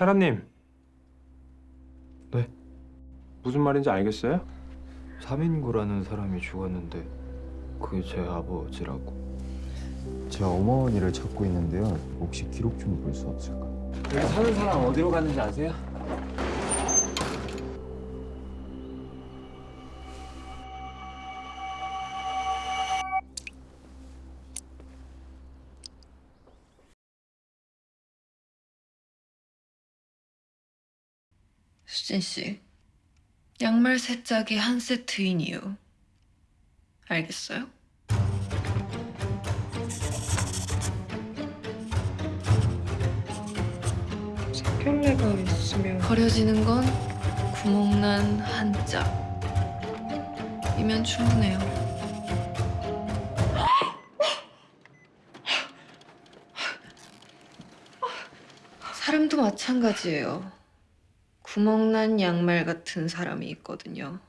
사람님. 네? 무슨 말인지 알겠어요? 삼인구라는 사람이 죽었는데 그게 제 아버지라고. 제 어머니를 찾고 있는데요. 혹시 기록 좀 볼 수 없을까? 여기 사는 사람 어디로 갔는지 아세요? 수진 씨, 양말 세 짝이 한 세트인 이유 알겠어요? 색결례가 있으면 버려지는 건 구멍난 한 짝 이면 충분해요. 사람도 마찬가지예요. 구멍난 양말 같은 사람이 있거든요.